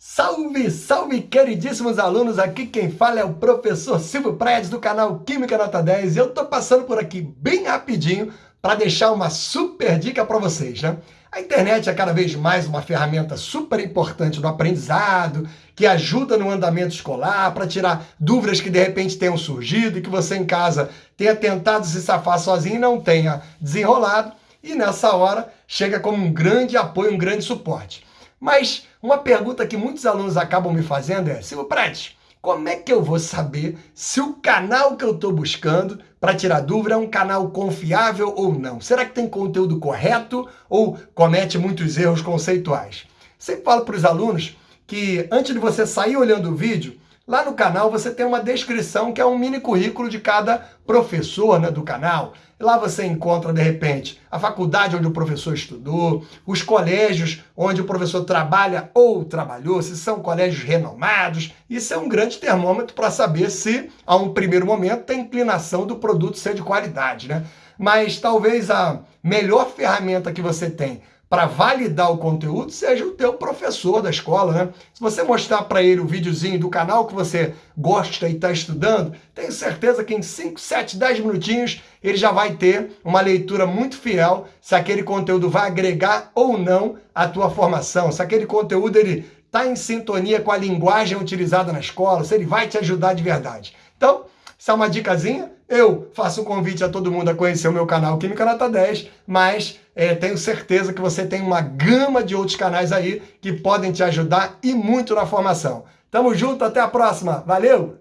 Salve, salve, queridíssimos alunos! Aqui quem fala é o professor Silvio Prédios do canal Química Nota 10 e eu tô passando por aqui bem rapidinho para deixar uma super dica para vocês, né? A internet é cada vez mais uma ferramenta super importante no aprendizado, que ajuda no andamento escolar, para tirar dúvidas que de repente tenham surgido e que você em casa tenha tentado se safar sozinho e não tenha desenrolado. E nessa hora chega como um grande apoio, um grande suporte. Mas uma pergunta que muitos alunos acabam me fazendo é, Silvio Prates, como é que eu vou saber se o canal que eu estou buscando para tirar dúvida é um canal confiável ou não? Será que tem conteúdo correto ou comete muitos erros conceituais? Sempre falo para os alunos que antes de você sair olhando o vídeo, Lá no canal você tem uma descrição que é um mini currículo de cada professor né, do canal. Lá você encontra, de repente, a faculdade onde o professor estudou, os colégios onde o professor trabalha ou trabalhou, se são colégios renomados. Isso é um grande termômetro para saber se, a um primeiro momento, tem inclinação do produto ser de qualidade. Né? Mas talvez a melhor ferramenta que você tem para validar o conteúdo seja o teu professor da escola, né? Se você mostrar para ele o videozinho do canal que você gosta e está estudando, tenho certeza que em 5, 7, 10 minutinhos ele já vai ter uma leitura muito fiel se aquele conteúdo vai agregar ou não a tua formação, se aquele conteúdo ele está em sintonia com a linguagem utilizada na escola, se ele vai te ajudar de verdade. Então, isso é uma dicasinha. Eu faço um convite a todo mundo a conhecer o meu canal Química Nota 10, mas é, tenho certeza que você tem uma gama de outros canais aí que podem te ajudar e muito na formação. Tamo junto, até a próxima. Valeu!